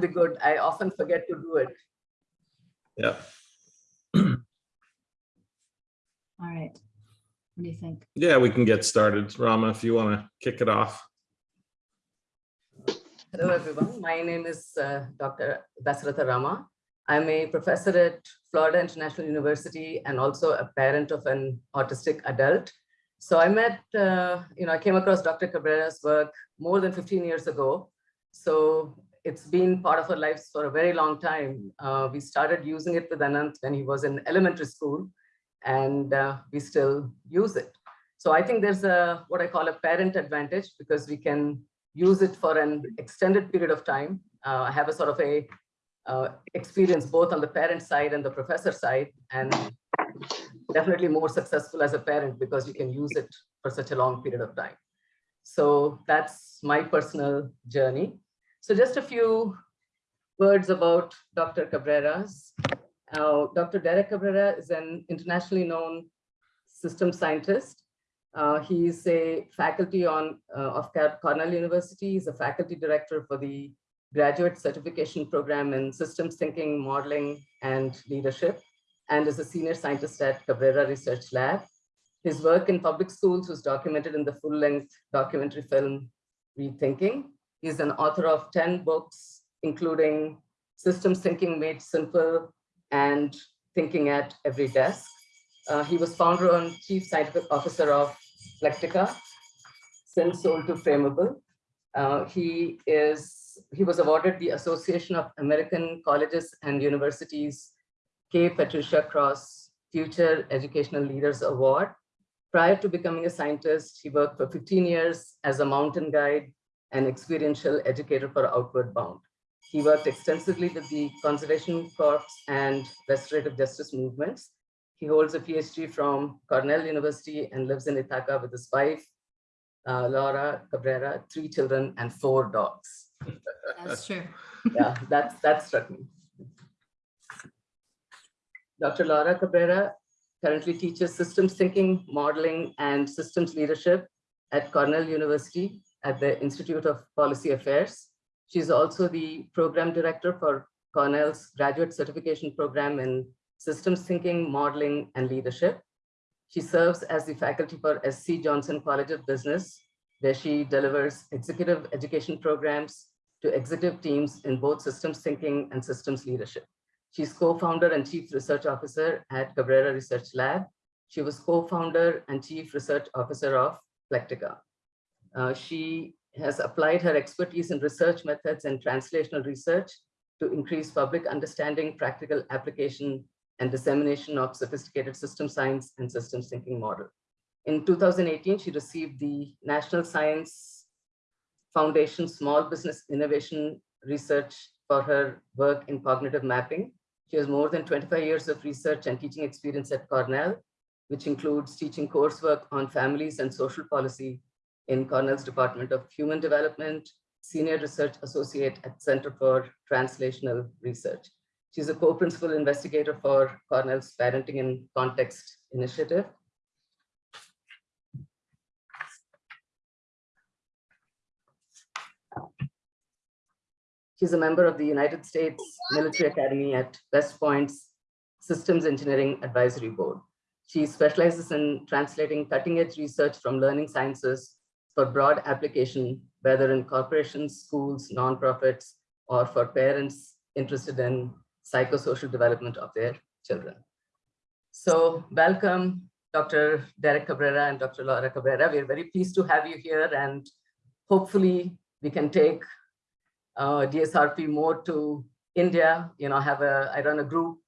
be good. I often forget to do it. Yeah, All right. What do you think? yeah, we can get started. Rama, if you want to kick it off. Hello, everyone. My name is uh, Dr. Dasaratha Rama. I'm a professor at Florida International University and also a parent of an autistic adult. So I met, uh, you know, I came across Dr. Cabrera's work more than 15 years ago. So it's been part of our lives for a very long time. Uh, we started using it with Anant when he was in elementary school and uh, we still use it. So I think there's a what I call a parent advantage because we can use it for an extended period of time. Uh, I have a sort of a uh, experience both on the parent side and the professor side, and definitely more successful as a parent because you can use it for such a long period of time. So that's my personal journey. So just a few words about Dr. Cabrera's. Uh, Dr. Derek Cabrera is an internationally known system scientist uh, a faculty on uh, of Cornell University. He's a faculty director for the graduate certification program in systems thinking, modeling, and leadership, and is a senior scientist at Cabrera Research Lab. His work in public schools was documented in the full-length documentary film Rethinking. He's an author of 10 books, including Systems Thinking Made Simple and Thinking at Every Desk. Uh, he was founder and chief scientific officer of Plectica, since sold to Frameable. Uh, he is he was awarded the Association of American Colleges and Universities K. Patricia Cross Future Educational Leaders Award. Prior to becoming a scientist, he worked for 15 years as a mountain guide and experiential educator for Outward Bound. He worked extensively with the Conservation Corps and restorative justice movements he holds a PhD from Cornell University and lives in Ithaca with his wife, uh, Laura Cabrera, three children and four dogs. That's true. yeah, that's, that struck me. Dr. Laura Cabrera currently teaches systems thinking, modeling, and systems leadership at Cornell University at the Institute of Policy Affairs. She's also the program director for Cornell's graduate certification program in systems thinking, modeling, and leadership. She serves as the faculty for SC Johnson College of Business, where she delivers executive education programs to executive teams in both systems thinking and systems leadership. She's co-founder and chief research officer at Cabrera Research Lab. She was co-founder and chief research officer of Plectica. Uh, she has applied her expertise in research methods and translational research to increase public understanding, practical application, and dissemination of sophisticated system science and systems thinking model. In 2018, she received the National Science Foundation Small Business Innovation Research for her work in cognitive mapping. She has more than 25 years of research and teaching experience at Cornell, which includes teaching coursework on families and social policy in Cornell's Department of Human Development, Senior Research Associate at Center for Translational Research. She's a co-principal investigator for Cornell's Parenting in Context Initiative. She's a member of the United States Military Academy at West Point's Systems Engineering Advisory Board. She specializes in translating cutting edge research from learning sciences for broad application, whether in corporations, schools, nonprofits, or for parents interested in psychosocial development of their children. So welcome, Dr. Derek Cabrera and Dr. Laura Cabrera. We're very pleased to have you here and hopefully we can take uh, DSRP more to India, you know, have a, I run a group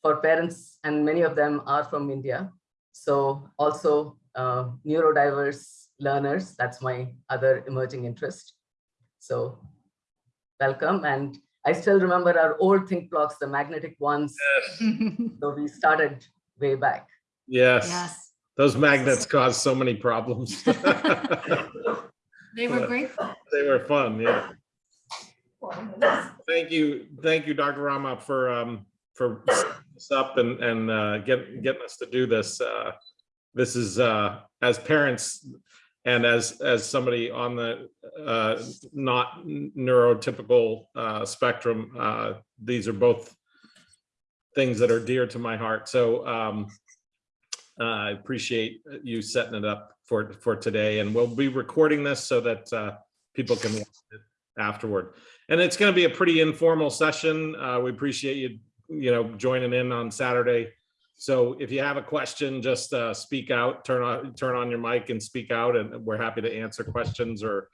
for parents and many of them are from India. So also uh, neurodiverse learners, that's my other emerging interest. So welcome and I still remember our old think blocks, the magnetic ones. Yes. So we started way back. Yes, Yes, those magnets cause so many problems. they were great. They were fun, yeah. Thank you, thank you, Dr. Rama, for, um, for setting this up and, and, uh, get, getting us to do this. Uh, This is, uh, as parents, And as, as somebody on the uh, not neurotypical uh, spectrum, uh, these are both things that are dear to my heart. So um, I appreciate you setting it up for, for today. And we'll be recording this so that uh, people can watch it afterward. And it's going to be a pretty informal session. Uh, we appreciate you, you know, joining in on Saturday. So if you have a question, just uh, speak out, turn on, turn on your mic and speak out, and we're happy to answer questions or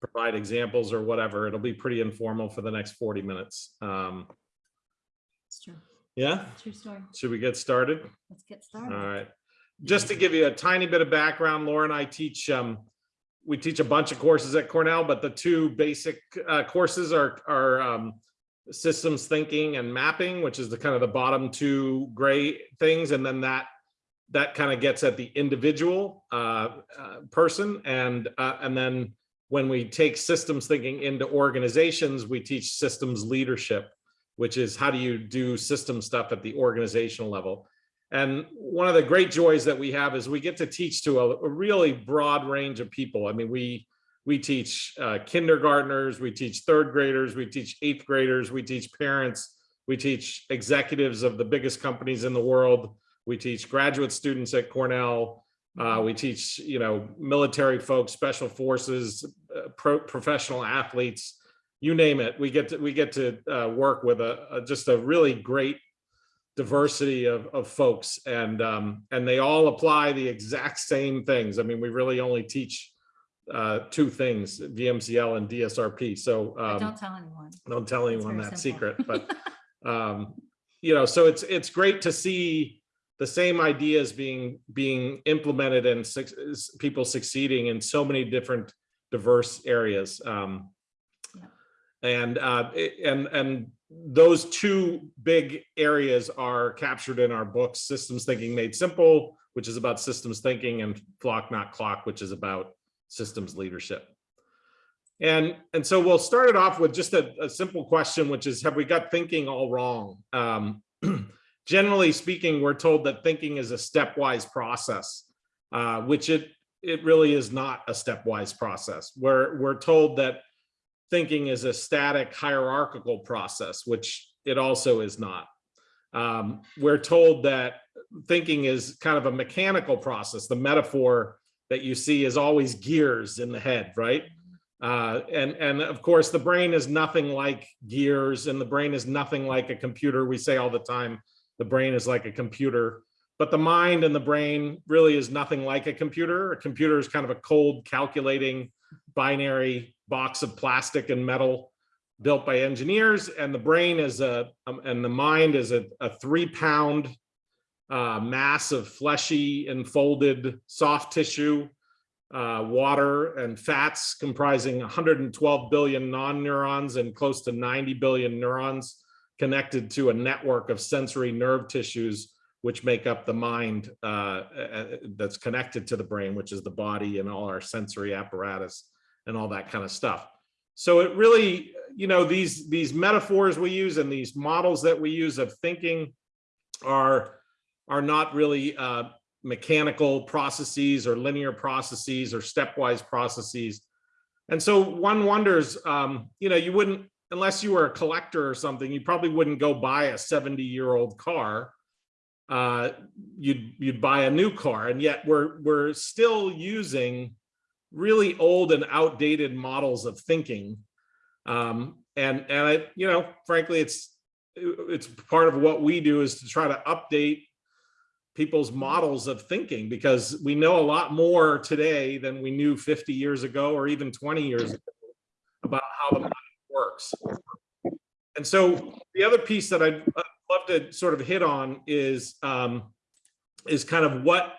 provide examples or whatever. It'll be pretty informal for the next 40 minutes. Um, It's true. yeah, True story. should we get started? Let's get started. right. Just to give you a tiny bit of background, Laura and I teach, um, we teach a bunch of courses at Cornell, but the two basic, uh, courses are, are, um, systems thinking and mapping, which is the kind of the bottom two gray things. And then that, that kind of gets at the individual, uh, uh, person. And, uh, and then when we take systems thinking into organizations, we teach systems leadership, which is how do you do system stuff at the organizational level. And one of the great joys that we have is we get to teach to a, a really broad range of people. I mean, we we teach uh, kindergartners, we teach third graders, we teach eighth graders, we teach parents, we teach executives of the biggest companies in the world, we teach graduate students at Cornell, uh, we teach you know military folks, special forces, uh, pro professional athletes, you name it. We get to we get to uh, work with a, a just a really great diversity of, of folks and um, and they all apply the exact same things. I mean, we really only teach uh, two things, VMCL and DSRP. So um, Don't tell anyone. don't tell anyone that simple. secret, but um, you know, so it's it's great to see the same ideas being being implemented and suc- s- people succeeding in so many different diverse areas. Um, Yeah. and uh, and and those two big areas are captured in our books, Systems Thinking Made Simple, which is about systems thinking, and Flock Not Clock, which is about systems leadership. And, and so we'll start it off with just a, a simple question, which is, have we got thinking all wrong? Um, generally speaking, we're told that thinking is a stepwise process, uh, which it, it really is not a stepwise process. We're, we're told that thinking is a static hierarchical process, which it also is not. Um, we're told that thinking is kind of a mechanical process. The metaphor that you see is always gears in the head, right? Uh, and, and of course, the brain is nothing like gears and the brain is nothing like a computer. We say all the time, the brain is like a computer, but the mind and the brain really is nothing like a computer. A computer is kind of a cold calculating binary box of plastic and metal built by engineers. And the brain is a, um, and the mind is a, a three pound uh, mass of fleshy enfolded soft tissue uh, water and fats comprising 112 billion non-neurons and close to 90 billion neurons connected to a network of sensory nerve tissues which make up the mind uh, uh, that's connected to the brain, which is the body and all our sensory apparatus and all that kind of stuff. So it really, you know, these these metaphors we use and these models that we use of thinking are are not really uh, mechanical processes or linear processes or stepwise processes. And so one wonders, um, you know, you wouldn't, unless you were a collector or something, you probably wouldn't go buy a 70 year old car. Uh, you'd, you'd buy a new car. And yet we're, we're still using really old and outdated models of thinking. Um, and, and I, you know, frankly, it's, it's part of what we do is to try to update people's models of thinking because we know a lot more today than we knew 50 years ago or even 20 years ago about how the mind works. And so the other piece that I'd love to sort of hit on is um, is kind of what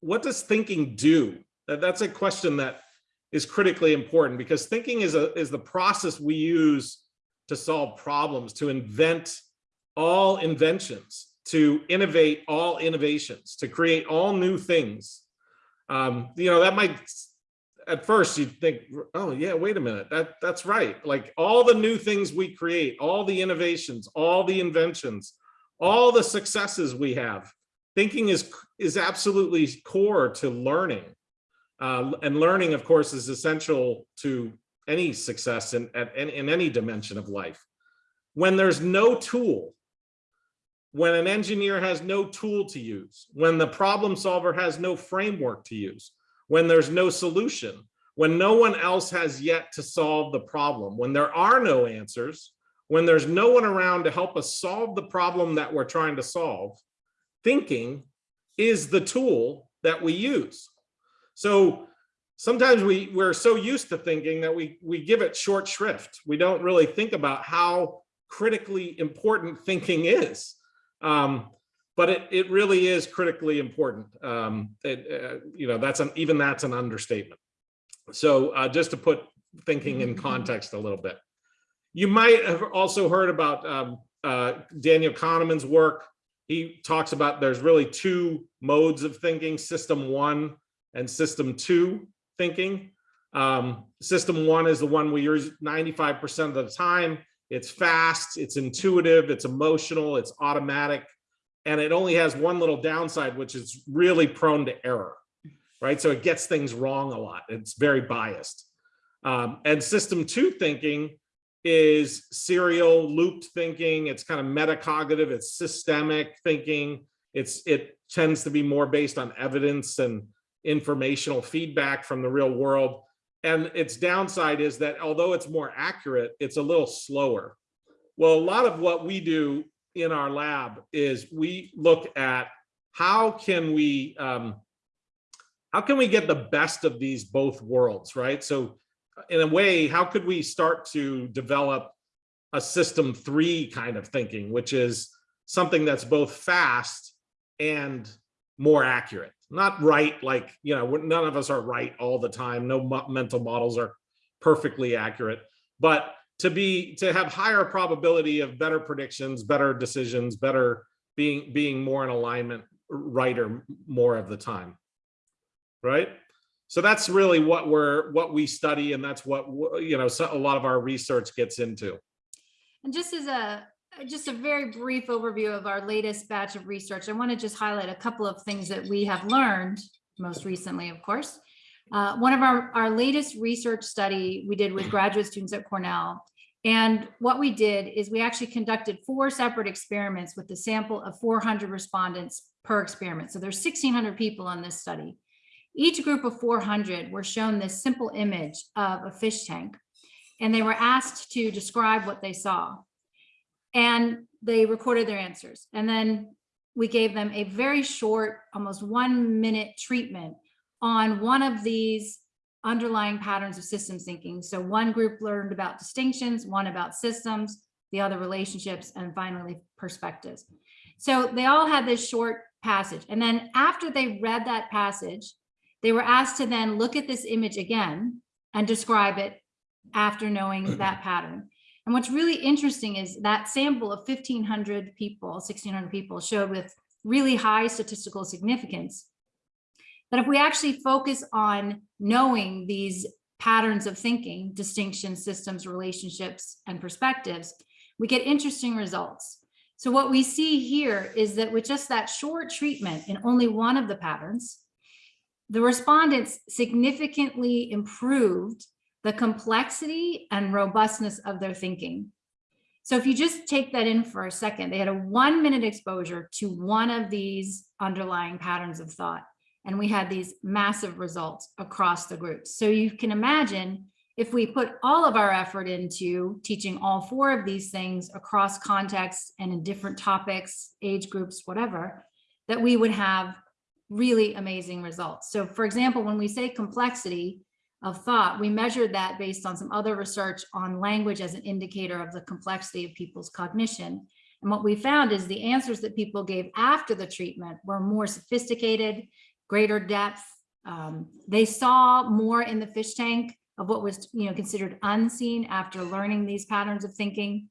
what does thinking do? That's a question that is critically important because thinking is a is the process we use to solve problems, to invent all inventions, to innovate all innovations, to create all new things. Um, you know, that might, at first you'd think, oh yeah, wait a minute, that that's right. Like all the new things we create, all the innovations, all the inventions, all the successes we have, thinking is is absolutely core to learning. Uh, and learning, of course, is essential to any success in, at, in, in any dimension of life. When there's no tool, when an engineer has no tool to use, when the problem solver has no framework to use, when there's no solution, when no one else has yet to solve the problem, when there are no answers, when there's no one around to help us solve the problem that we're trying to solve, thinking is the tool that we use. So sometimes we, we're so used to thinking that we, we give it short shrift. We don't really think about how critically important thinking is. Um, but it, it really is critically important. Um, it, uh, you know, that's an, even that's an understatement. So uh, just to put thinking in context a little bit. You might have also heard about um, uh, Daniel Kahneman's work. He talks about there's really two modes of thinking, system one and system two thinking. Um, system one is the one we use 95% of the time. It's fast, it's intuitive, it's emotional, it's automatic, and it only has one little downside, which is really prone to error, right? So it gets things wrong a lot. It's very biased. Um, and system two thinking is serial looped thinking. It's kind of metacognitive. It's systemic thinking. It's it tends to be more based on evidence and informational feedback from the real world. And its downside is that although it's more accurate, it's a little slower. Well, a lot of what we do in our lab is we look at how can we um, how can we get the best of these both worlds, right? So in a way, how could we start to develop a system three kind of thinking, which is something that's both fast and more accurate, not right, like, you know, none of us are right all the time. No mental models are perfectly accurate, but to be, to have higher probability of better predictions, better decisions, better being, being more in alignment, right or more of the time, right? So that's really what we're what we study, and that's what you know. So a lot of our research gets into. And just as a just a very brief overview of our latest batch of research, I want to just highlight a couple of things that we have learned most recently, of course. Uh, one of our, our latest research study we did with graduate students at Cornell. And what we did is we actually conducted four separate experiments with a sample of 400 respondents per experiment. So there's 1,600 people on this study. Each group of 400 were shown this simple image of a fish tank, and they were asked to describe what they saw. And they recorded their answers. And then we gave them a very short, almost one minute treatment on one of these underlying patterns of systems thinking. So one group learned about distinctions, one about systems, the other relationships, and finally perspectives. So they all had this short passage. And then after they read that passage, they were asked to then look at this image again and describe it after knowing that pattern. And what's really interesting is that sample of 1500 people, 1600 people showed with really high statistical significance that if we actually focus on knowing these patterns of thinking, distinctions, systems, relationships, and perspectives, we get interesting results. So what we see here is that with just that short treatment in only one of the patterns, the respondents significantly improved the complexity and robustness of their thinking. So if you just take that in for a second, they had a one minute exposure to one of these underlying patterns of thought. And we had these massive results across the groups. So you can imagine if we put all of our effort into teaching all four of these things across contexts and in different topics, age groups, whatever, that we would have really amazing results. So for example, when we say complexity of thought, we measured that based on some other research on language as an indicator of the complexity of people's cognition. And what we found is the answers that people gave after the treatment were more sophisticated, greater depth. Um, they saw more in the fish tank of what was you know, considered unseen after learning these patterns of thinking.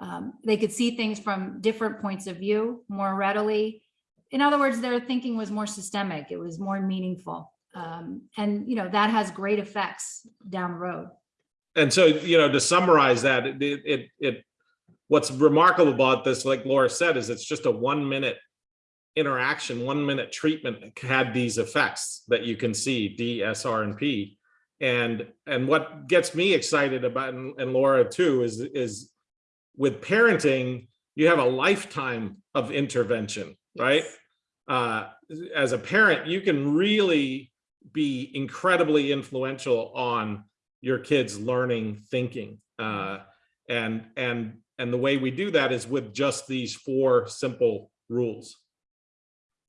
Um, they could see things from different points of view more readily in other words, their thinking was more systemic. It was more meaningful. Um, and, you know, that has great effects down the road. And so, you know, to summarize that, it, it, it, what's remarkable about this, like Laura said, is it's just a one minute interaction, one minute treatment had these effects that you can see, D, S, R, and P. And, and what gets me excited about, and and Laura too, is, is with parenting, you have a lifetime of intervention, right? Uh, as a parent, you can really be incredibly influential on your kids learning thinking. Uh, and, and, and the way we do that is with just these four simple rules.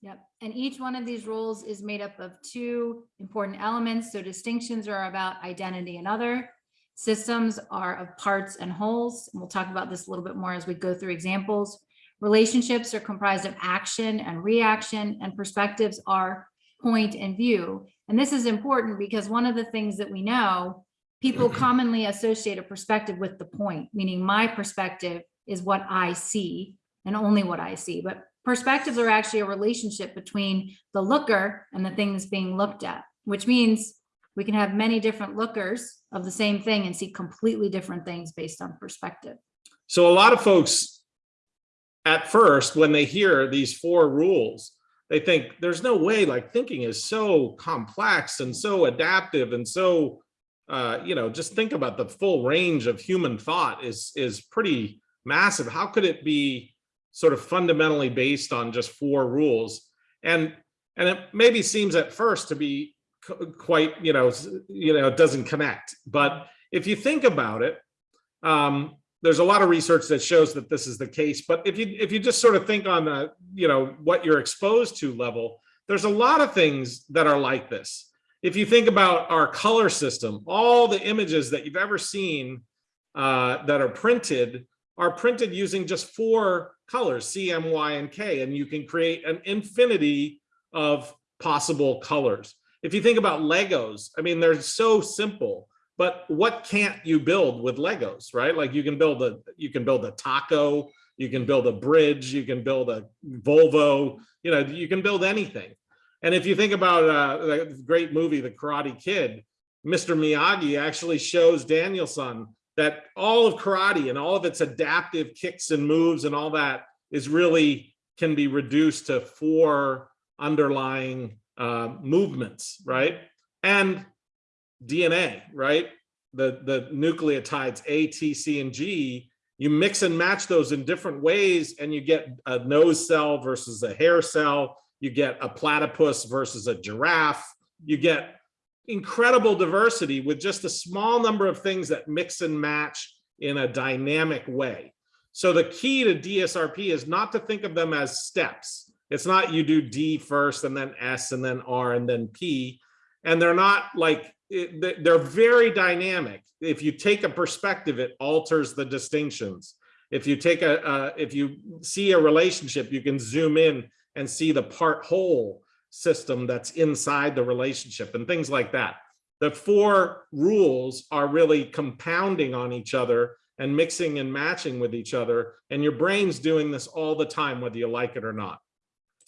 Yep, and each one of these rules is made up of two important elements. So distinctions are about identity and other. Systems are of parts and wholes. And we'll talk about this a little bit more as we go through examples. Relationships are comprised of action and reaction, and perspectives are point and view. And this is important because one of the things that we know, people commonly associate a perspective with the point, meaning my perspective is what I see and only what I see. But perspectives are actually a relationship between the looker and the thing that's being looked at, which means we can have many different lookers of the same thing and see completely different things based on perspective. So a lot of folks at first, when they hear these four rules, they think there's no way like thinking is so complex and so adaptive and so, uh, you know, just think about the full range of human thought is, is pretty massive. How could it be sort of fundamentally based on just four rules? And, and it maybe seems at first to be quite, you know, you know, it doesn't connect. But if you think about it, um, there's a lot of research that shows that this is the case. But if you if you just sort of think on the, you know, what you're exposed to level, there's a lot of things that are like this. If you think about our color system, all the images that you've ever seen uh, that are printed are printed using just four colors, C, M, Y, and K, and you can create an infinity of possible colors. If you think about Legos, I mean, they're so simple, but what can't you build with Legos, right? Like you can build a, you can build a taco, you can build a bridge, you can build a Volvo, you know, you can build anything. And if you think about uh, the great movie, The Karate Kid, Mr. Miyagi actually shows Daniel-san that all of karate and all of its adaptive kicks and moves and all that is really can be reduced to four underlying uh, movements, right? And DNA, right? The, the nucleotides A, T, C, and G, you mix and match those in different ways and you get a nose cell versus a hair cell, you get a platypus versus a giraffe, you get incredible diversity with just a small number of things that mix and match in a dynamic way. So the key to DSRP is not to think of them as steps. It's not you do D first and then S and then R and then P. And they're not like, it- they- they're very dynamic. If you take a perspective, it alters the distinctions. If you take a, uh, if you see a relationship, you can zoom in and see the part whole system that's inside the relationship and things like that. The four rules are really compounding on each other and mixing and matching with each other. And your brain's doing this all the time, whether you like it or not.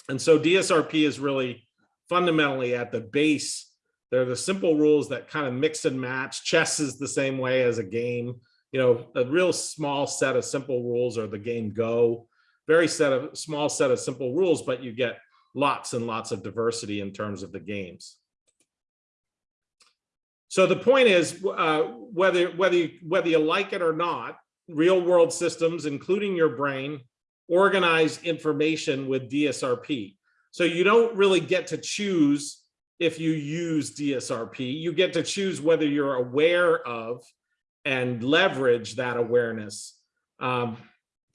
And so DSRP is really fundamentally at the base. They're the simple rules that kind of mix and match. Chess is the same way as a game. You know, a real small set of simple rules are the game Go. Very set of small set of simple rules, but you get lots and lots of diversity in terms of the games. So the point is, uh, whether whether you, whether you like it or not, real world systems, including your brain, organize information with DSRP. So you don't really get to choose if you use DSRP. You get to choose whether you're aware of and leverage that awareness um,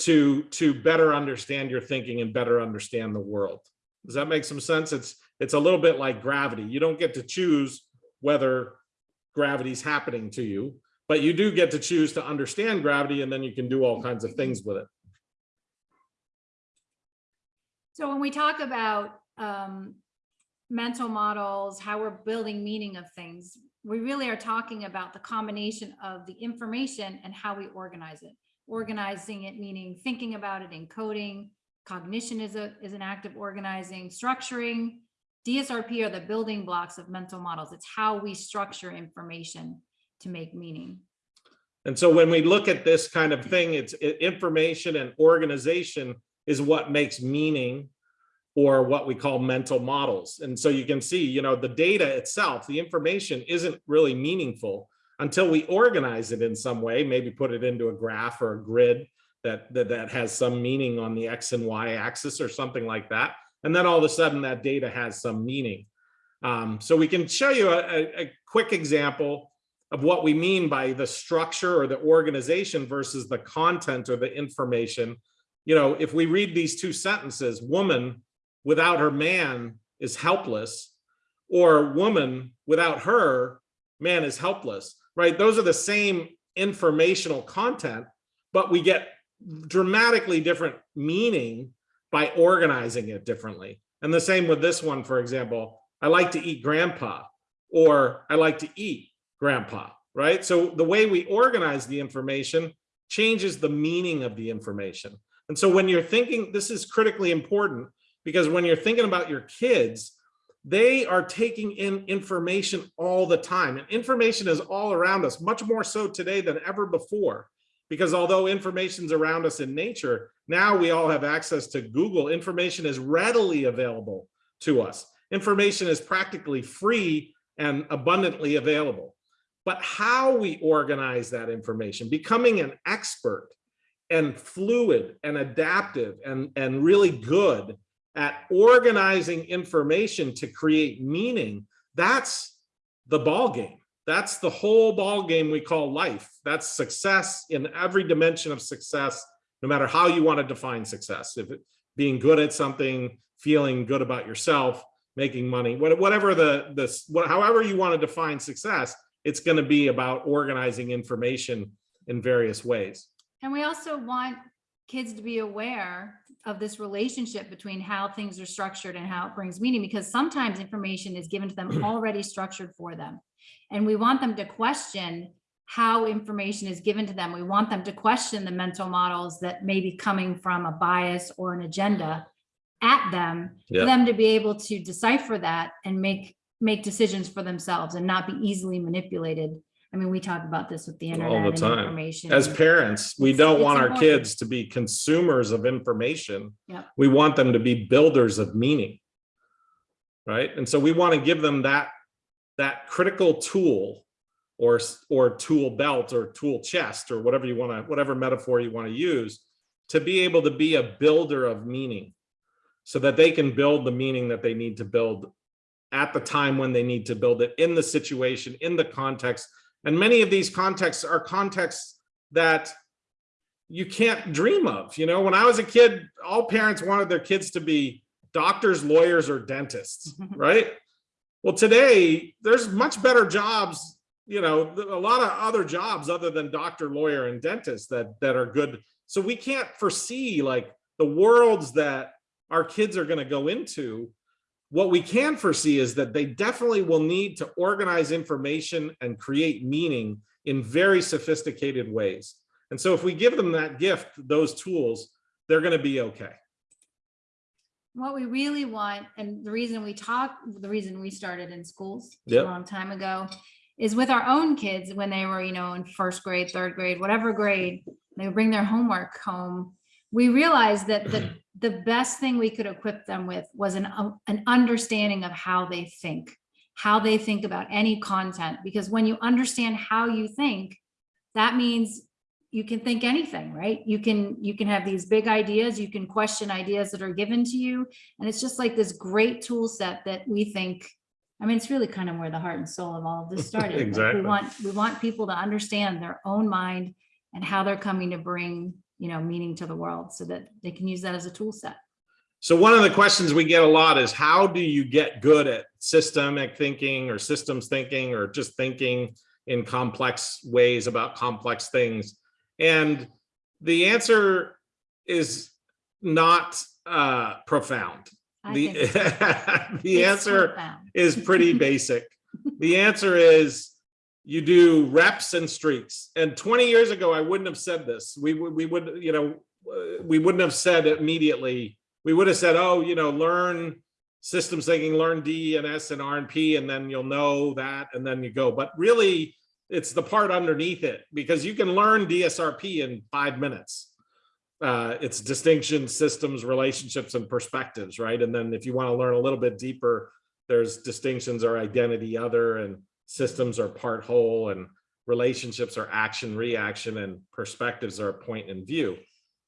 to to better understand your thinking and better understand the world. Does that make some sense? It's it's a little bit like gravity. You don't get to choose whether gravity's happening to you, but you do get to choose to understand gravity and then you can do all kinds of things with it. So when we talk about um, mental models, how we're building meaning of things, we really are talking about the combination of the information and how we organize it. Organizing it meaning thinking about it, encoding, cognition is a is an act of organizing, structuring. DSRP are the building blocks of mental models. It's how we structure information to make meaning. And so when we look at this kind of thing, it's information and organization is what makes meaning. Or what we call mental models. And so you can see, you know, the data itself, the information isn't really meaningful until we organize it in some way, maybe put it into a graph or a grid that, that, that has some meaning on the X and Y axis or something like that. And then all of a sudden that data has some meaning. Um, so we can show you a, a, a quick example of what we mean by the structure or the organization versus the content or the information. You know, if we read these two sentences, woman without her man is helpless, or woman without her man is helpless, right? Those are the same informational content, but we get dramatically different meaning by organizing it differently. And the same with this one, for example, I like to eat grandpa, or I like to eat grandpa, right? So the way we organize the information changes the meaning of the information. And so when you're thinking, this is critically important because when you're thinking about your kids, they are taking in information all the time and information is all around us, much more so today than ever before. Because although information's around us in nature, now we all have access to Google. Information is readily available to us. Information is practically free and abundantly available. But how we organize that information, becoming an expert and fluid and adaptive and, and really good at organizing information to create meaning, that's the ball game. That's the whole ball game we call life. That's success in every dimension of success, no matter how you want to define success. If it, being good at something, feeling good about yourself, making money, whatever the this, however you want to define success, it's going to be about organizing information in various ways. And we also want kids to be aware of this relationship between how things are structured and how it brings meaning, because sometimes information is given to them already structured for them. And we want them to question how information is given to them. We want them to question the mental models that may be coming from a bias or an agenda at them, Yeah. for them to be able to decipher that and make, make decisions for themselves and not be easily manipulated. I mean, we talk about this with the internet All the and time. information. As parents, we It's- don't it's want our kids to be consumers of information. Yep. We want them to be builders of meaning. Right? And so we want to give them that, that critical tool or, or tool belt or tool chest or whatever you want to, whatever metaphor you want to use to be able to be a builder of meaning so that they can build the meaning that they need to build at the time when they need to build it in the situation, in the context. And many of these contexts are contexts that you can't dream of. You know, when I was a kid, all parents wanted their kids to be doctors, lawyers, or dentists, right? Well, today there's much better jobs, you know, a lot of other jobs other than doctor, lawyer, and dentist that that are good. So we can't foresee like the worlds that our kids are going to go into. What we can foresee is that they definitely will need to organize information and create meaning in very sophisticated ways. And so if we give them that gift, those tools, they're going to be okay. What we really want, and the reason we talk, the reason we started in schools a long time ago, is with our own kids when they were, you know, in first grade, third grade, whatever grade, they would bring their homework home. We realized that the, the best thing we could equip them with was an, uh, an understanding of how they think, how they think about any content, because when you understand how you think, that means you can think anything, right? You can, you can have these big ideas, you can question ideas that are given to you. And it's just like this great tool set that we think, I mean, it's really kind of where the heart and soul of all of this started. Like, Exactly. We want, we want people to understand their own mind and how they're coming to bring, you know, meaning to the world so that they can use that as a tool set. So one of the questions we get a lot is how do you get good at systemic thinking or systems thinking or just thinking in complex ways about complex things? And the answer is not uh, profound. I The, it's- the it's answer profound. is pretty basic. The answer is you do reps and streaks. And 20 years ago, I wouldn't have said this. We would, we would, you know, uh, we wouldn't have said immediately. We would have said, oh, you know, learn systems thinking, learn D and S and R and P, and then you'll know that, and then you go. But really, it's the part underneath it because you can learn DSRP in five minutes. uh, it's distinctions, systems, relationships, and perspectives, right? And then if you want to learn a little bit deeper, there's distinctions or identity other and systems are part whole and relationships are action reaction and perspectives are point and view.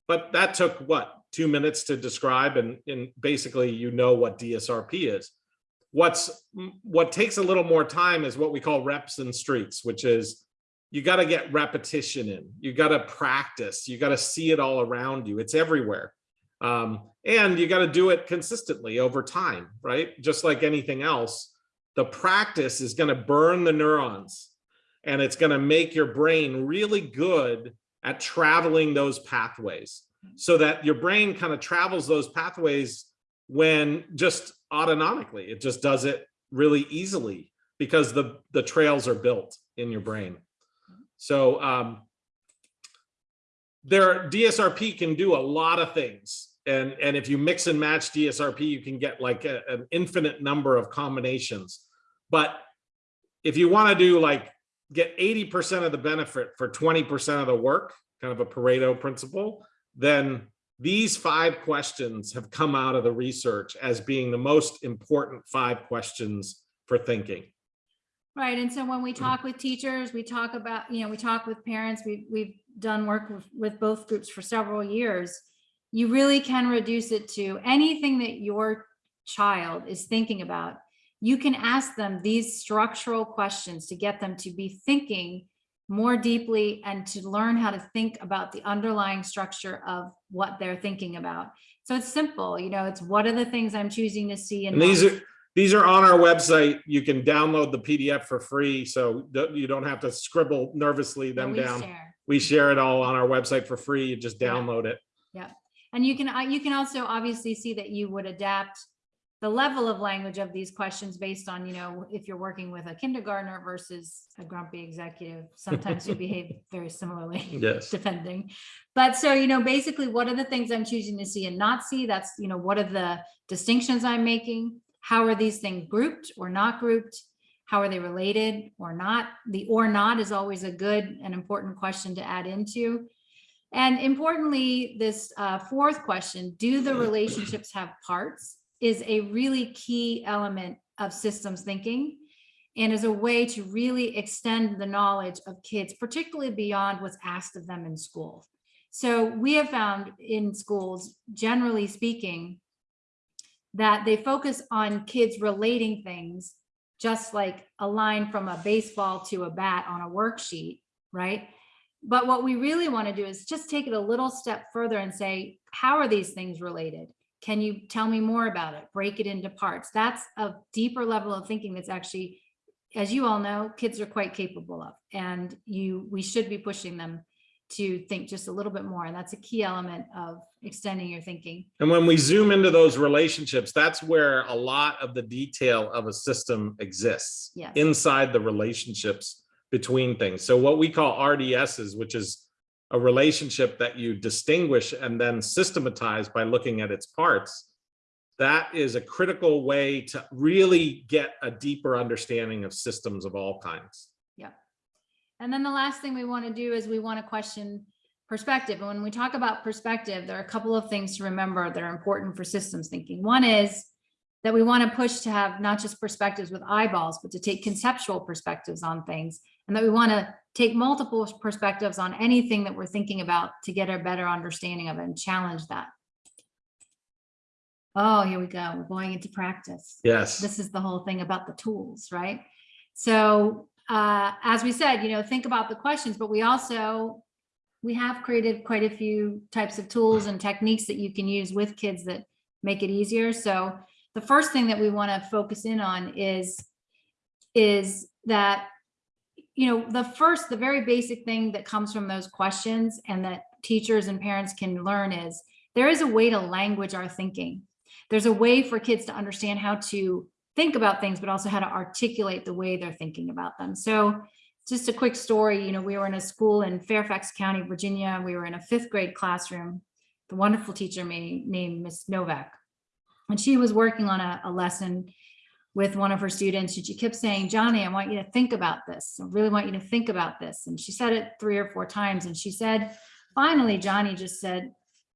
But that took what, two minutes to describe and, and basically you know what DSRP is. What's what takes a little more time is what we call reps and streaks, which is you got to get repetition in, you got to practice, you got to see it all around you. It's everywhere. Um, and you got to do it consistently over time, right? Just like anything else, the practice is going to burn the neurons and it's going to make your brain really good at traveling those pathways so that your brain kind of travels those pathways when just autonomically it just does it really easily because the the trails are built in your brain. So um there dsrp can do a lot of things and and if you mix and match dsrp you can get like a, an infinite number of combinations but if you want to do like get 80% of the benefit for 20% of the work kind of a pareto principle then these five questions have come out of the research as being the most important five questions for thinking. Right, and so when we mm-hmm. talk with teachers, we talk about, you know, we talk with parents, we've, we've done work with, with both groups for several years. You really can reduce it to anything that your child is thinking about. You can ask them these structural questions to get them to be thinking more deeply and to learn how to think about the underlying structure of what they're thinking about. So it's simple, you know, it's what are the things I'm choosing to see And these are these are on our website. You can download the PDF for free, so you don't have to scribble nervously them we down. share. We share it all on our website for free. You just Yeah. download it. And you can, uh, you can also obviously see that you would adapt the level of language of these questions based on, you know, if you're working with a kindergartner versus a grumpy executive, sometimes you behave very similarly. Yes. Depending. But so, you know, basically, what are the things I'm choosing to see and not see? That's, you know, what are the distinctions I'm making? How are these things grouped or not grouped? How are they related or not? The or not is always a good and important question to add into. And importantly, this uh, fourth question, do the relationships have parts, is a really key element of systems thinking and is a way to really extend the knowledge of kids, particularly beyond what's asked of them in school. So we have found in schools, generally speaking, that they focus on kids relating things, just like a line from a baseball to a bat on a worksheet, right? But what we really want to do is just take it a little step further and say, how are these things related? Can you tell me more about it? Break it into parts. That's a deeper level of thinking that's actually, as you all know, kids are quite capable of. And you, we should be pushing them to think just a little bit more. And that's a key element of extending your thinking. And when we zoom into those relationships, that's where a lot of the detail of a system exists. Yes. Inside the relationships between things. So what we call RDSs, which is a relationship that you distinguish and then systematize by looking at its parts, that is a critical way to really get a deeper understanding of systems of all kinds. Yeah. And then the last thing we want to do is we want to question perspective. And when we talk about perspective, there are a couple of things to remember that are important for systems thinking. One is that we want to push to have not just perspectives with eyeballs, but to take conceptual perspectives on things. And that we want to take multiple perspectives on anything that we're thinking about to get a better understanding of it and challenge that. Oh, here we go. We're going into practice Yes. this is the whole thing about the tools, right? So uh, as we said, you know, think about the questions, but we also, we have created quite a few types of tools and techniques that you can use with kids that make it easier. So the first thing that we want to focus in on is, is that, you know, the first, the very basic thing that comes from those questions and that teachers and parents can learn is there is a way to language our thinking there's a way for kids to understand how to think about things, but also how to articulate the way they're thinking about them. So just a quick story, you know, we were in a school in Fairfax County, Virginia. We were in a fifth grade classroom. The wonderful teacher named Miss Novak. And she was working on a, a lesson with one of her students. And she kept saying, Johnny, I want you to think about this. I really want you to think about this. And she said it three or four times. And she said, finally, Johnny just said,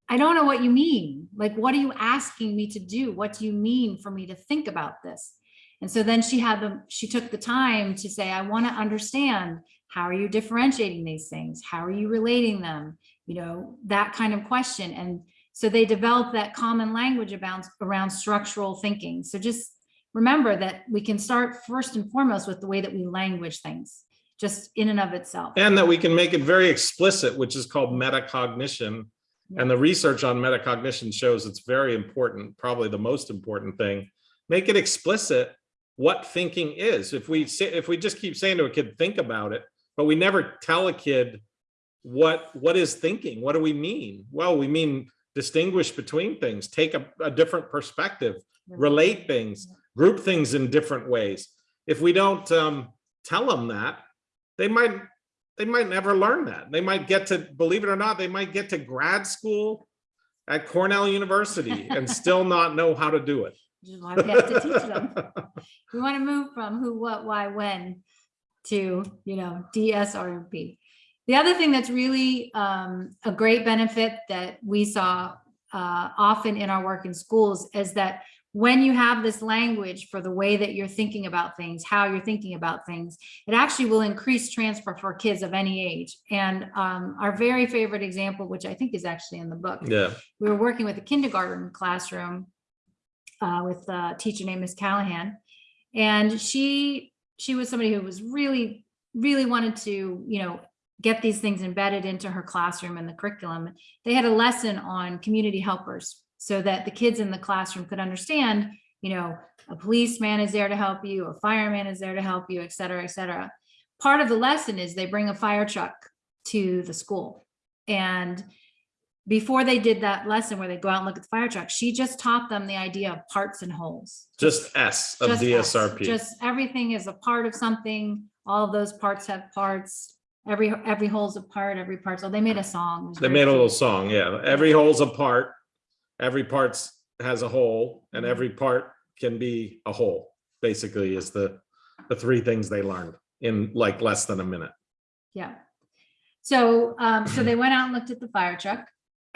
I don't know what you mean. Like, what are you asking me to do? What do you mean for me to think about this? And so then she had the, she took the time to say, I want to understand, how are you differentiating these things? How are you relating them? You know, that kind of question. And so they developed that common language about around structural thinking. So just remember that we can start first and foremost with the way that we language things, just in and of itself. And that we can make it very explicit, which is called metacognition. And the research on metacognition shows it's very important, probably the most important thing. Make it explicit what thinking is. If we say, if we just keep saying to a kid, think about it, but we never tell a kid what what is thinking, what do we mean? Well, we mean distinguish between things, take a, a different perspective, relate things, group things in different ways. If we don't um, tell them that, they might they might never learn that. They might get to, believe it or not, they might get to grad school at Cornell University and still not know how to do it. Which is why we have to teach them. We want to move from who, what, why, when to, you know, DSRP. The other thing that's really um, a great benefit that we saw uh, often in our work in schools is that when you have this language for the way that you're thinking about things, how you're thinking about things, it actually will increase transfer for kids of any age. And um, our very favorite example, which I think is actually in the book, Yeah, we were working with a kindergarten classroom uh, with a teacher named Miss Callahan. And she, she was somebody who was really, really wanted to, you know, get these things embedded into her classroom and the curriculum. They had a lesson on community helpers so that the kids in the classroom could understand, you know, a policeman is there to help you, a fireman is there to help you, et cetera, et cetera. Part of the lesson is they bring a fire truck to the school. And before they did that lesson where they go out and look at the fire truck, she just taught them the idea of parts and wholes. just S of Just us, DSRP. Just everything is a part of something. All of those parts have parts. Every, every whole's a part, every part. So oh, they made a song. They made a little song, yeah. Every whole's a part. Every part has a whole and Mhm. every part can be a whole, basically is the, the three things they learned in like less than a minute. Yeah. So, um, so they went out and looked at the fire truck.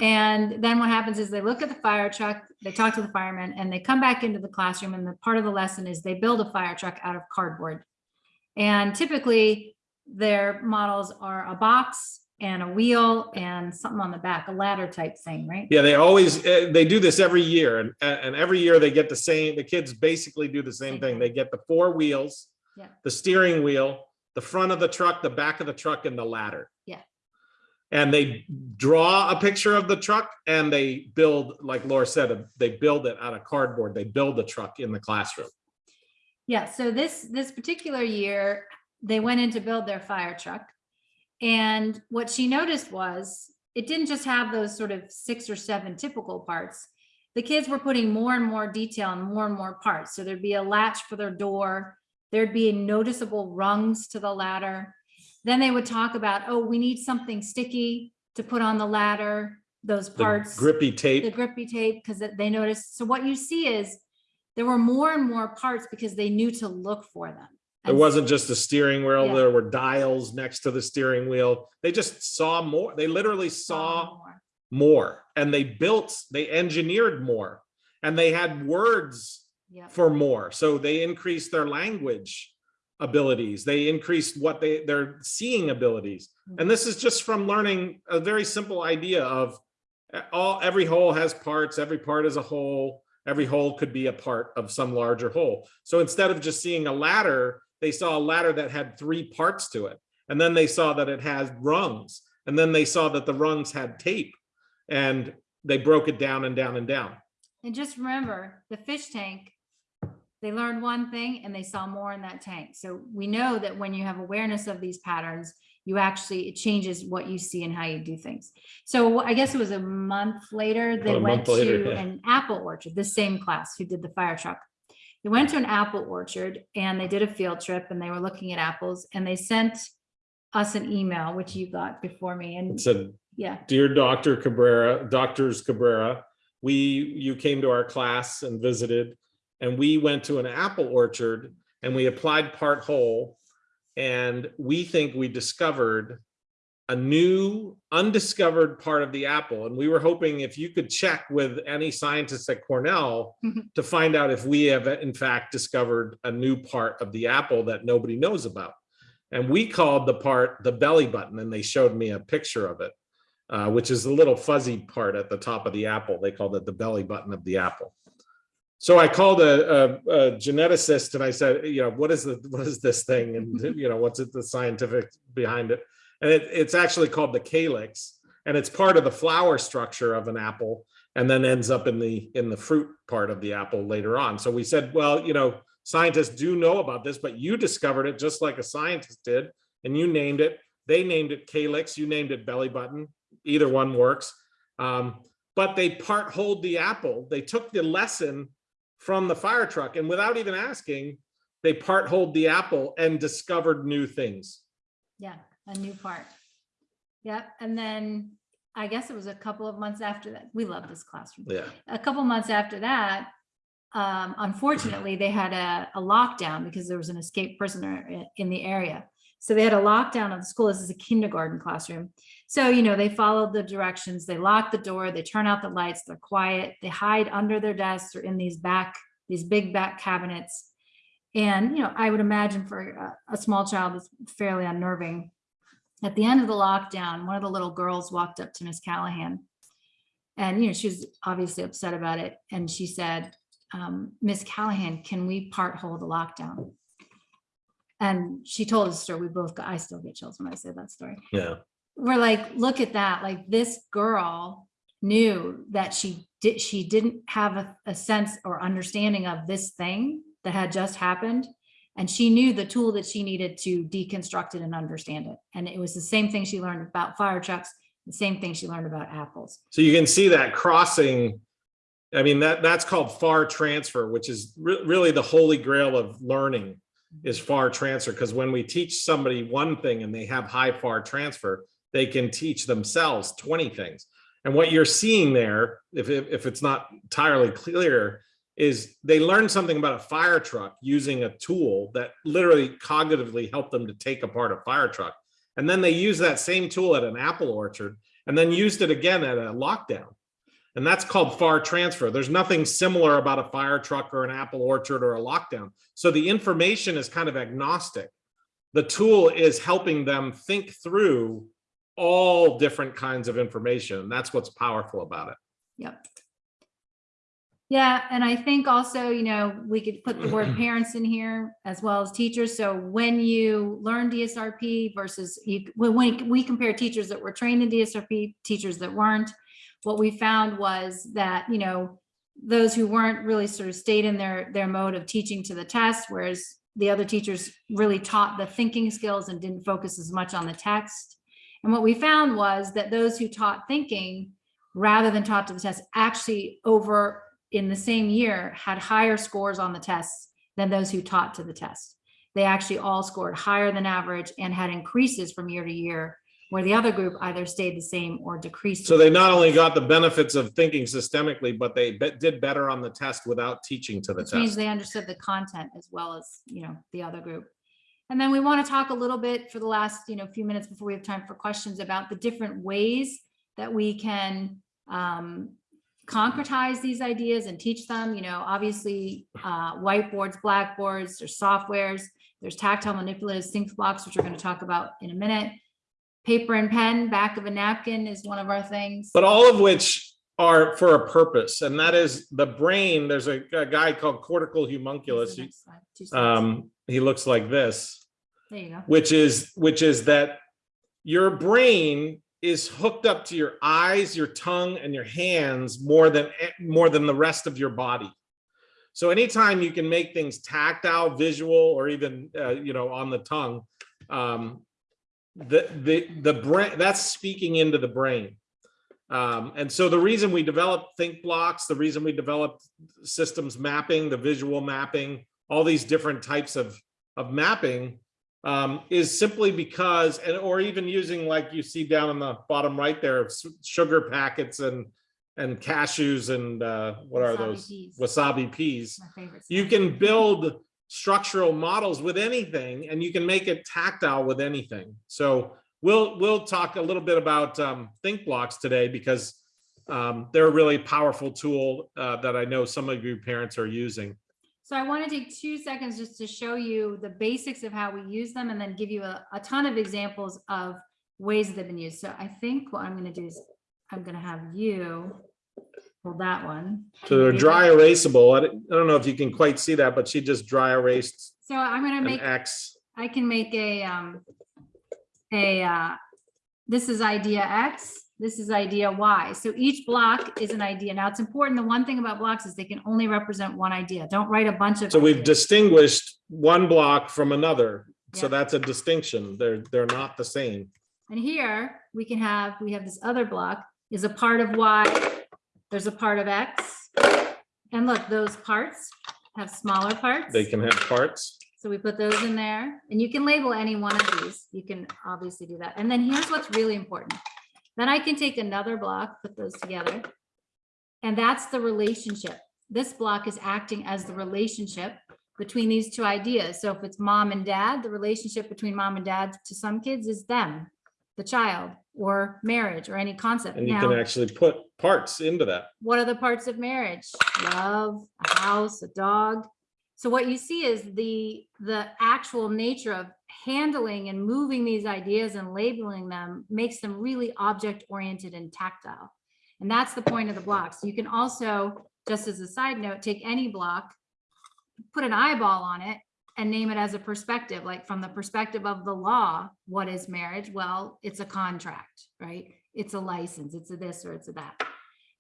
And then what happens is they look at the fire truck, they talk to the firemen and they come back into the classroom and the part of the lesson is they build a fire truck out of cardboard. And typically their models are a box and a wheel and something on the back, a ladder type thing, right? Yeah, they always, eh, they do this every year and, and every year they get the same, the kids basically do the same thing. They get the four wheels, Yeah. the steering wheel, the front of the truck, the back of the truck and the ladder. Yeah. And they draw a picture of the truck and they build, like Laura said, they build it out of cardboard. They build the truck in the classroom. Yeah, so this, this particular year, they went in to build their fire truck. And what she noticed was, it didn't just have those sort of six or seven typical parts. The kids were putting more and more detail and more and more parts. So there'd be a latch for their door. There'd be noticeable rungs to the ladder. Then they would talk about, oh, we need something sticky to put on the ladder, those The parts grippy tape. the grippy tape because they noticed. So what you see is there were more and more parts because they knew to look for them. It wasn't just the steering wheel. Yeah. There were dials next to the steering wheel. They just saw more. They literally saw more. more and they built, they engineered more and they had words Yep. for more. So they increased their language abilities. They increased what they, their seeing abilities. And this is just from learning a very simple idea of uh, all, every whole has parts, every part is a whole, every whole could be a part of some larger whole. So instead of just seeing a ladder, they saw a ladder that had three parts to it. And then they saw that it has rungs. And then they saw that the rungs had tape and they broke it down and down and down. And just remember, the fish tank, they learned one thing and they saw more in that tank. So we know that when you have awareness of these patterns, you actually, it changes what you see and how you do things. So I guess it was a month later, they went later, to yeah. an apple orchard, the same class who did the fire truck. They went to an apple orchard and they did a field trip and they were looking at apples and they sent us an email, which you got before me And It and said, yeah, Dear Dr. Cabrera, Doctors Cabrera, we, you came to our class and visited, and we went to an apple orchard and we applied part whole. And we think we discovered a new undiscovered part of the apple. And we were hoping if you could check with any scientists at Cornell Mhm. to find out if we have in fact discovered a new part of the apple that nobody knows about. And we called the part the belly button and they showed me a picture of it, uh, which is the little fuzzy part at the top of the apple. They called it the belly button of the apple. So I called a, a, a geneticist and I said, you know, what is the, what is this thing? And, you know, what's it, the scientific behind it? And it, it's actually called the calyx and it's part of the flower structure of an apple and then ends up in the, in the fruit part of the apple later on. So we said, well, you know, scientists do know about this, but you discovered it just like a scientist did and you named it. They named it calyx, you named it belly button. Either one works. Um, but they part hold the apple. They took the lesson from the fire truck and without even asking, they part hold the apple and discovered new things. Yeah, a new part. Yep, and then I guess it was a couple of months after that. We love this classroom. Yeah. A couple months after that, um, unfortunately, they had a, a lockdown because there was an escaped prisoner in the area. So they had a lockdown of the school. This is a kindergarten classroom. So, you know, they followed the directions. They lock the door, they turn out the lights, they're quiet, they hide under their desks or in these back, these big back cabinets. And, you know, I would imagine for a, a small child, it's fairly unnerving. At the end of the lockdown, one of the little girls walked up to Miss Callahan. And, you know, she was obviously upset about it. And she said, um, Miss Callahan, can we part hold the lockdown? And she told us story. We both got, I still get chills when I say that story Yeah. we're like, look at that, like this girl knew that she did, she didn't have a, a sense or understanding of this thing that had just happened. And she knew the tool that she needed to deconstruct it and understand it. And it was the same thing she learned about fire trucks, the same thing she learned about apples. So you can see that crossing. I mean, that that's called far transfer, which is re- really the holy grail of learning is mm-hmm. far transfer. Because when we teach somebody one thing and they have high far transfer, they can teach themselves 20 things. And what you're seeing there, if, if, if it's not entirely clear, is they learn something about a fire truck using a tool that literally cognitively helped them to take apart a fire truck. And then they use that same tool at an apple orchard and then used it again at a lockdown. And that's called far transfer. There's nothing similar about a fire truck or an apple orchard or a lockdown. So the information is kind of agnostic. The tool is helping them think through all different kinds of information. That's what's powerful about it. Yep. Yeah, and I think also, you know, we could put the word parents in here as well as teachers. So when you learn DSRP versus you, when we, we compare teachers that were trained in DSRP, teachers that weren't, what we found was that, you know, those who weren't really sort of stayed in their, their mode of teaching to the test, whereas the other teachers really taught the thinking skills and didn't focus as much on the text. And what we found was that those who taught thinking rather than taught to the test actually over in the same year had higher scores on the tests than those who taught to the test. They actually all scored higher than average and had increases from year to year, where the other group either stayed the same or decreased. So they not only got the benefits of thinking systemically, but they be- did better on the test without teaching to the Which means test. they understood the content as well as, you know, the other group. And then we want to talk a little bit for the last, you know, few minutes before we have time for questions about the different ways that we can um, concretize these ideas and teach them, you know, obviously uh, whiteboards, blackboards, there's softwares, there's tactile manipulative think blocks, which we're going to talk about in a minute. Paper and pen, back of a napkin is one of our things. But all of which are for a purpose, and that is the brain. There's a, a guy called cortical homunculus. is homunculus. the next slide, two slides. Um, he looks like this. There you go. which is which is that your brain is hooked up to your eyes, your tongue, and your hands more than more than the rest of your body. So anytime you can make things tactile, visual, or even uh, you know on the tongue, um, the the the brain that's speaking into the brain. Um, and so the reason we developed think blocks, the reason we developed systems mapping, the visual mapping, all these different types of of mapping um, is simply because, and or even using like you see down in the bottom right there, sugar packets and and cashews and uh, what are those peas. wasabi peas. My. You can build structural models with anything, and you can make it tactile with anything. So we'll, we'll talk a little bit about um, Think Blocks today because um, they're a really powerful tool uh, that I know some of you parents are using. So I want to take two seconds just to show you the basics of how we use them and then give you a, a ton of examples of ways that they've been used. So I think what I'm going to do is I'm going to have you pull that one. So they're dry erasable. I don't know if you can quite see that, but she just dry erased So I'm going to make X. I can make a, um, a, uh, this is idea X, this is idea Y. So each block is an idea. Now it's important, the one thing about blocks is they can only represent one idea. Don't write a bunch of. So we've ideas. distinguished one block from another. So that's a distinction. They're, they're not the same. And here we can have, we have this other block is a part of Y, there's a part of X. And look, those parts have smaller parts. They can have parts. So we put those in there and you can label any one of these. You can obviously do that. And then here's what's really important. Then I can take another block, put those together. And that's the relationship. This block is acting as the relationship between these two ideas. So if it's mom and dad, the relationship between mom and dad to some kids is them, the child, or marriage, or any concept. And you Now, can actually put parts into that. what are the parts of marriage? Love, a house, a dog. So what you see is the, the actual nature of handling and moving these ideas and labeling them makes them really object oriented and tactile. And that's the point of the blocks. You can also, just as a side note, take any block, put an eyeball on it and name it as a perspective, like from the perspective of the law, what is marriage? Well, it's a contract, right? It's a license, it's a this or it's a that.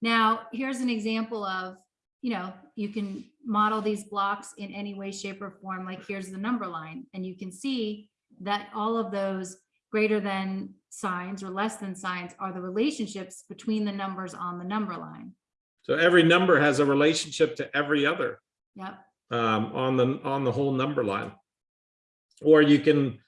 Now, here's an example of, you know, you can model these blocks in any way, shape or form, like here's the number line. And you can see that all of those greater than signs or less than signs are the relationships between the numbers on the number line. So every number has a relationship to every other Yep, um, on the, on the whole number line. Or you can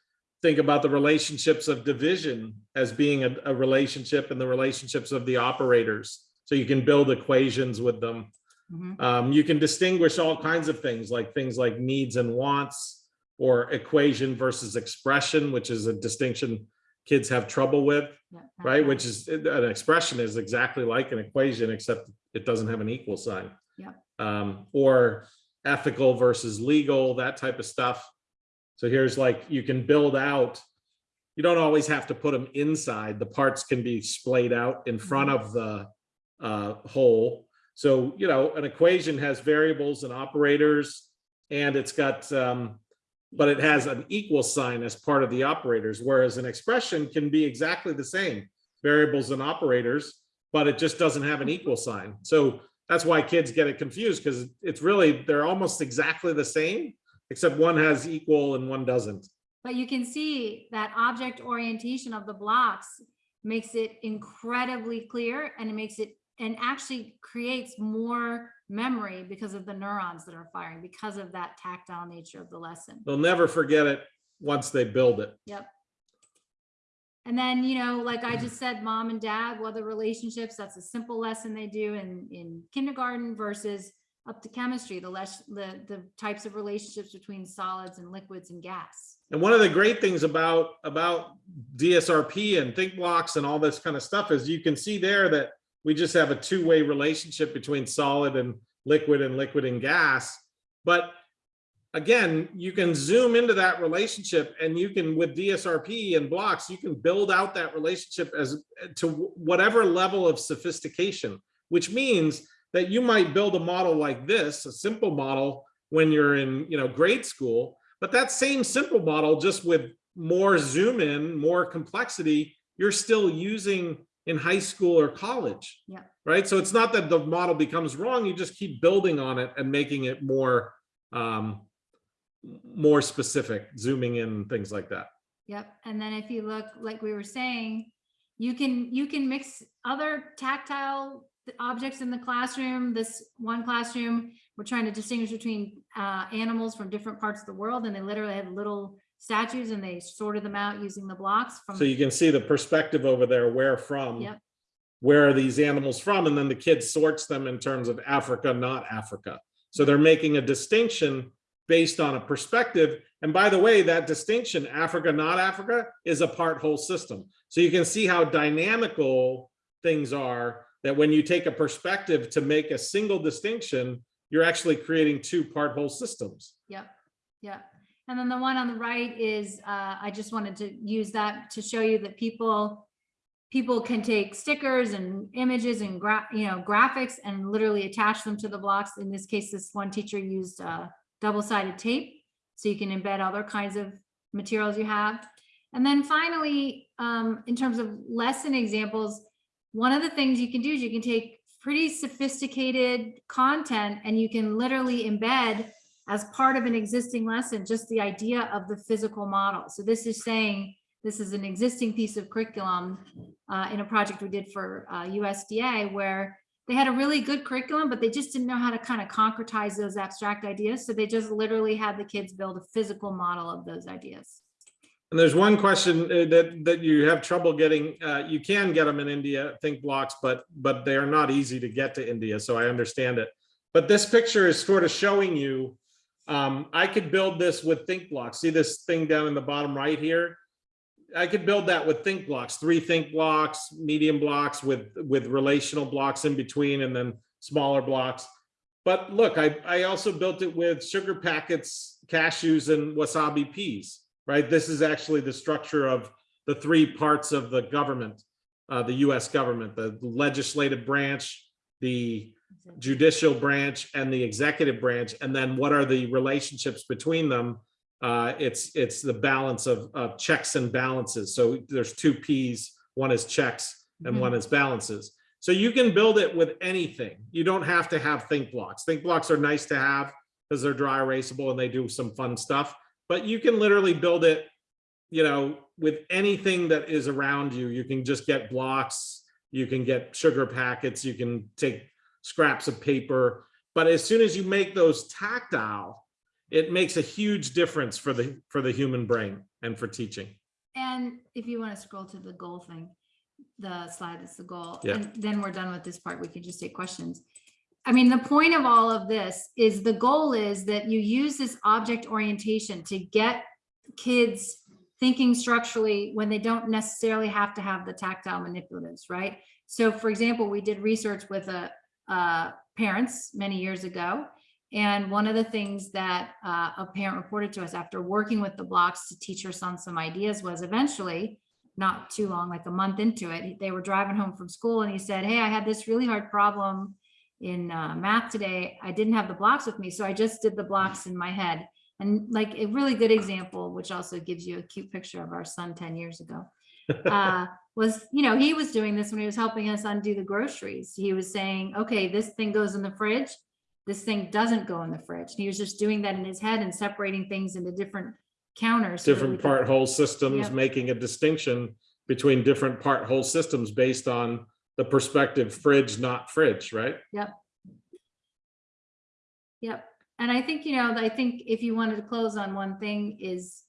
think about the relationships of division as being a, a relationship and the relationships of the operators. So you can build equations with them. mhm, Um, you can distinguish all kinds of things like things like needs and wants or equation versus expression, which is a distinction kids have trouble with, right? Which is an expression is exactly like an equation, except it doesn't have an equal sign. Yeah. Um, or ethical versus legal, that type of stuff. So here's like, you can build out, you don't always have to put them inside. The parts can be splayed out in front of the uh, whole. So, you know, an equation has variables and operators and it's got, um, but it has an equal sign as part of the operators, whereas an expression can be exactly the same, variables and operators, but it just doesn't have an equal sign. So that's why kids get it confused because it's really, they're almost exactly the same, except one has equal and one doesn't. But you can see that object orientation of the blocks makes it incredibly clear and it makes it and actually creates more memory because of the neurons that are firing because of that tactile nature of the lesson. They'll never forget it once they build it. Yep. And then, you know, like I just said, mom and dad, well, the relationships, that's a simple lesson they do in, in kindergarten versus up to chemistry, the less, the, the types of relationships between solids and liquids and gas. And one of the great things about, about DSRP and think blocks and all this kind of stuff is you can see there that we just have a two-way relationship between solid and liquid and liquid and gas. But again, you can zoom into that relationship and you can, with DSRP and blocks, you can build out that relationship as to whatever level of sophistication, which means that you might build a model like this, a simple model when you're in, you know, grade school, but that same simple model, just with more zoom in, more complexity, you're still using in high school or college. Yeah. Right. So it's not that the model becomes wrong. You just keep building on it and making it more, um, more specific, zooming in, things like that. Yep. And then if you look, like we were saying, you can, you can mix other tactile objects in the classroom. This one classroom, we're trying to distinguish between uh, animals from different parts of the world, and they literally had little statues and they sorted them out using the blocks from. So you can see the perspective over there, where from. Yep. Where are these animals from? And then the kid sorts them in terms of Africa, not Africa. So they're making a distinction based on a perspective. And by the way, that distinction, Africa, not Africa, is a part whole system. So you can see how dynamical things are that when you take a perspective to make a single distinction, you're actually creating two part whole systems. Yep, yep. And then the one on the right is, uh, I just wanted to use that to show you that people, people can take stickers and images and you know, graphics and literally attach them to the blocks. In this case, this one teacher used, uh, double-sided tape. So you can embed other kinds of materials you have. And then finally, um, in terms of lesson examples, one of the things you can do is you can take pretty sophisticated content and you can literally embed as part of an existing lesson, just the idea of the physical model. So this is saying, this is an existing piece of curriculum uh, in a project we did for uh, USDA where they had a really good curriculum, but they just didn't know how to kind of concretize those abstract ideas. So they just literally had the kids build a physical model of those ideas. And there's one question uh, that, that you have trouble getting, uh, you can get them in India, think blocks, but, but they are not easy to get to India, so I understand it. But this picture is sort of showing you, um, I could build this with think blocks. See this thing down in the bottom right here? I could build that with think blocks, three think blocks, medium blocks with, with relational blocks in between and then smaller blocks. But look, I, I also built it with sugar packets, cashews and wasabi peas right? This is actually the structure of the three parts of the government, uh, the US government, the legislative branch, the judicial branch and the executive branch. And then what are the relationships between them? Uh, it's, it's the balance of, of checks and balances. So there's two Ps, one is checks and Mhm. one is balances. So you can build it with anything. You don't have to have think blocks. Think blocks are nice to have because they're dry erasable and they do some fun stuff but you can literally build it, you know, with anything that is around you. You can just get blocks, you can get sugar packets, you can take scraps of paper. But as soon as you make those tactile, it makes a huge difference for the for the human brain and for teaching. And if you want to scroll to the goal thing, the slide is the goal, Yeah. and then we're done with this part. We can just take questions. I mean, the point of all of this is the goal is that you use this object orientation to get kids thinking structurally when they don't necessarily have to have the tactile manipulatives, right? So for example, we did research with a, uh, parents many years ago. And one of the things that uh, a parent reported to us after working with the blocks to teach her son some ideas was eventually, not too long, like a month into it, they were driving home from school and he said, hey, I had this really hard problem in uh, math today. I didn't have the blocks with me, so I just did the blocks in my head. And like a really good example, which also gives you a cute picture of our son 10 years ago, uh, was, you know, he was doing this when he was helping us undo the groceries. He was saying, okay, this thing goes in the fridge. This thing doesn't go in the fridge. And he was just doing that in his head and separating things into different counters. so that we Different could- part whole systems, Yep. making a distinction between different part whole systems based on the perspective fridge, not fridge, right? Yep. Yep. And I think, you know, I think if you wanted to close on one thing is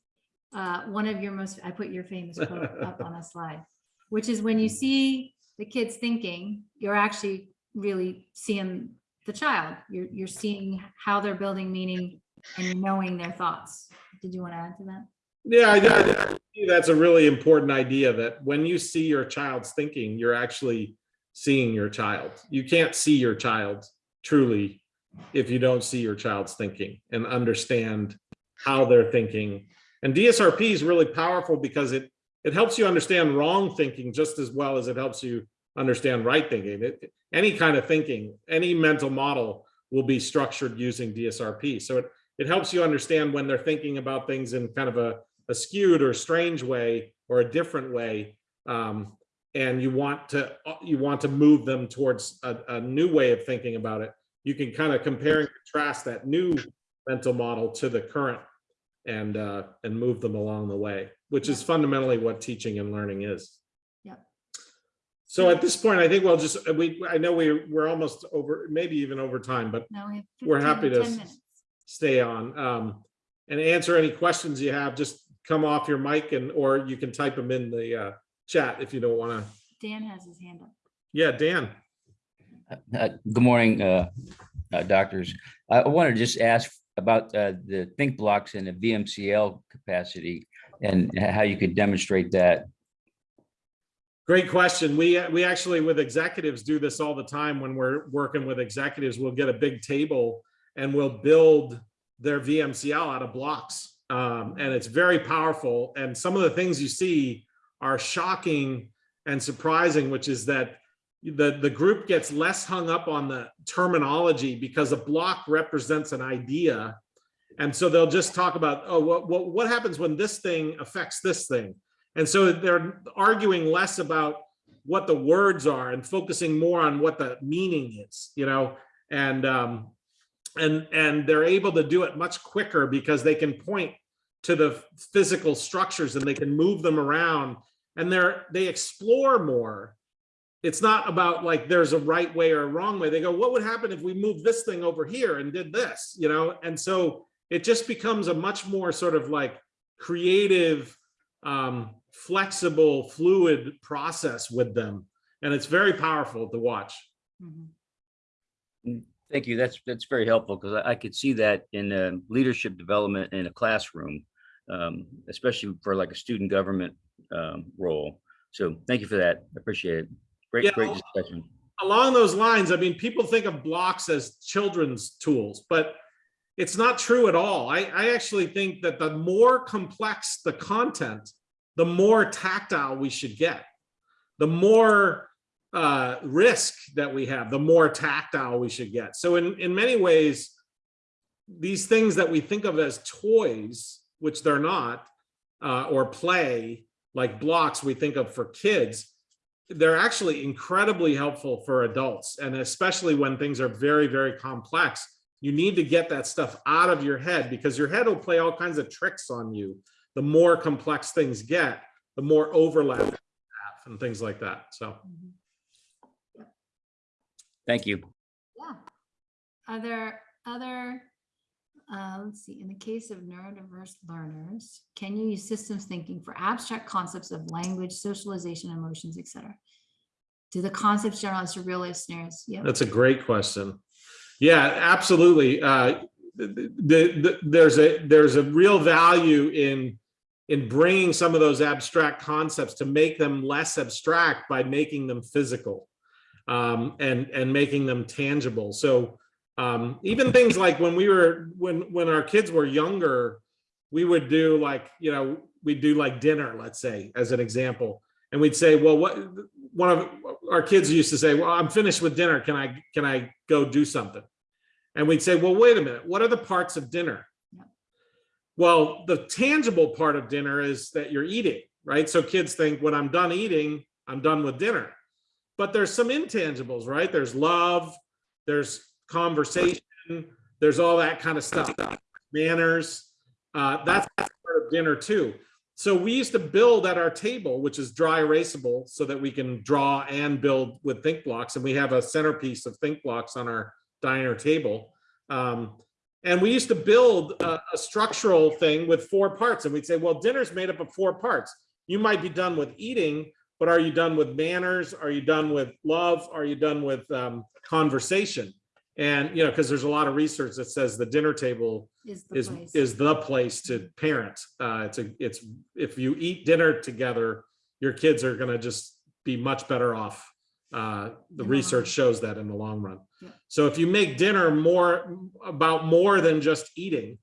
uh, one of your most, I put your famous quote up on a slide, which is when you mm. see the kids thinking, you're actually really seeing the child. You're, you're seeing how they're building meaning and knowing their thoughts. Did you want to add to that? Yeah, I- I- I that's a really important idea that when you see your child's thinking, you're actually seeing your child. You can't see your child truly if you don't see your child's thinking and understand how they're thinking. And DSRP is really powerful because it it helps you understand wrong thinking just as well as it helps you understand right thinking. It, any kind of thinking, any mental model will be structured using DSRP. So it it helps you understand when they're thinking about things in kind of a a skewed or strange way or a different way um, and you want to you want to move them towards a, a new way of thinking about it you can kind of compare and contrast that new mental model to the current and uh, and move them along the way which is fundamentally what teaching and learning is Yep. so at this point i think we'll just we i know we we're almost over maybe even over time but No, we have We're happy to minutes. stay on um, and answer any questions you have. Just come off your mic and or you can type them in the uh, chat if you don't want to. Dan has his hand up. Yeah, Dan. Uh, Good morning, uh, uh, doctors. I want to just ask about uh, the think blocks in the VMCL capacity and how you could demonstrate that. Great question. We, we actually with executives do this all the time when we're working with executives. We'll get a big table and we'll build their VMCL out of blocks. Um, and it's very powerful. And some of the things you see are shocking and surprising, which is that the, the group gets less hung up on the terminology because a block represents an idea. And so they'll just talk about, oh, what, what, what happens when this thing affects this thing? And so they're arguing less about what the words are and focusing more on what the meaning is, you know, and um, and and they're able to do it much quicker because they can point to the physical structures and they can move them around and they're they explore more. It's not about like there's a right way or a wrong way. They go, what would happen if we moved this thing over here and did this, you know? And so it just becomes a much more sort of like creative um, flexible, fluid process with them. And it's very powerful to watch. Mhm. Thank you. That's, that's very helpful because I, I could see that in uh, leadership development in a classroom, um, especially for like a student government um, role. So thank you for that. I Appreciate it. Great, Yeah. great discussion. Along those lines, I mean, people think of blocks as children's tools, but it's not true at all. I, I actually think that the more complex the content, the more tactile we should get. The more uh, risk that we have, the more tactile we should get. So in, in many ways, these things that we think of as toys, which they're not, uh, or play, like blocks we think of for kids, they're actually incredibly helpful for adults. And especially when things are very, very complex, you need to get that stuff out of your head because your head will play all kinds of tricks on you. The more complex things get, the more overlap and things like that. So. Mhm. Thank you. Yeah. Are there other, uh, let's see, in the case of neurodiverse learners, can you use systems thinking for abstract concepts of language, socialization, emotions, et cetera? Do the concepts generalize to real life scenarios? Yeah. That's a great question. Yeah, absolutely. Uh, the, the, the- there's a there's a real value in in bringing some of those abstract concepts to make them less abstract by making them physical um, and and making them tangible. So um, even things like when we were when when our kids were younger, we would do like you know we'd do like dinner, let's say as an example, and we'd say, well, what one of our kids used to say, well, I'm finished with dinner. Can I can I go do something? And we'd say, well, wait a minute. What are the parts of dinner? Yeah. Well, the tangible part of dinner is that you're eating, right? So kids think when I'm done eating, I'm done with dinner. But there's some intangibles, right? There's love, there's conversation, there's all that kind of stuff, manners. Uh, that's part of dinner too. So we used to build at our table, which is dry erasable, so that we can draw and build with think blocks. And we have a centerpiece of think blocks on our diner table. Um, and we used to build a, a structural thing with four parts. And we'd say, well, dinner's made up of four parts. You might be done with eating, but are you done with manners? Are you done with love? Are you done with um, conversation? And, you know, because there's a lot of research that says the dinner table Is the is place. is the place to parent. Uh, it's a it's if you eat dinner together, your kids are going to just be much better off. Uh, the In research shows that in the long run. Yeah. So if you make dinner more about more than just eating,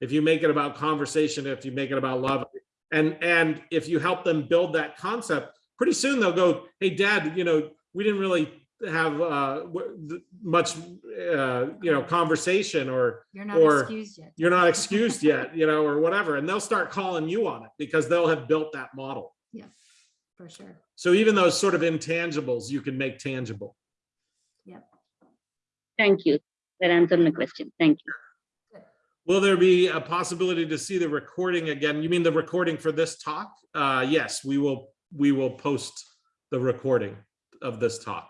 if you make it about conversation, if you make it about love, and and if you help them build that concept, pretty soon they'll go, "Hey, Dad, you know, we didn't really have uh, much, uh, you know, conversation or." You're not or excused yet. you're not excused yet, you know, or whatever, and they'll start calling you on it because they'll have built that model. Yeah for sure. So even those sort of intangibles you can make tangible. Yep thank you. That answered my question. Thank you. Will there be a possibility to see the recording again? You mean the recording for this talk? Uh, yes, we will, we will post the recording of this talk.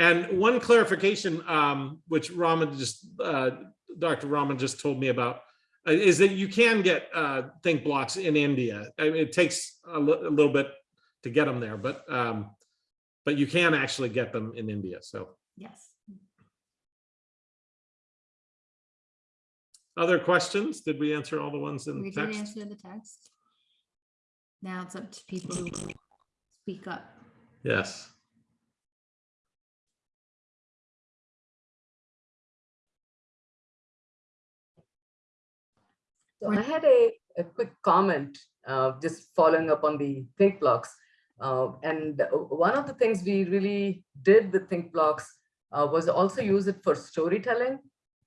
And one clarification, um, which Raman just, uh, Dr. Raman just told me about, uh, is that you can get, uh, think blocks in India. I mean, it takes a a little bit to get them there, but, um, but you can actually get them in India, so. Yes. Other questions? Did we answer all the ones in We the did text? answer the text. Now it's up to people who speak up. Yes. So I had a, a quick comment, uh, just following up on the think blocks. Uh, and one of the things we really did with think blocks uh, was also use it for storytelling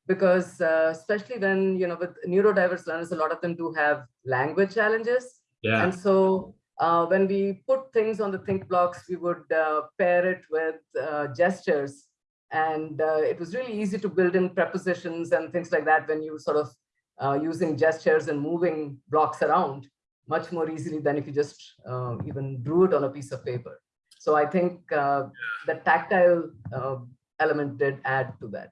because uh, especially when, you know, with neurodiverse learners, a lot of them do have language challenges. Yeah. And so uh, when we put things on the think blocks, we would uh, pair it with uh, gestures. And uh, it was really easy to build in prepositions and things like that when you sort of uh, using gestures and moving blocks around much more easily than if you just uh, even drew it on a piece of paper. So I think uh, the tactile uh, element did add to that.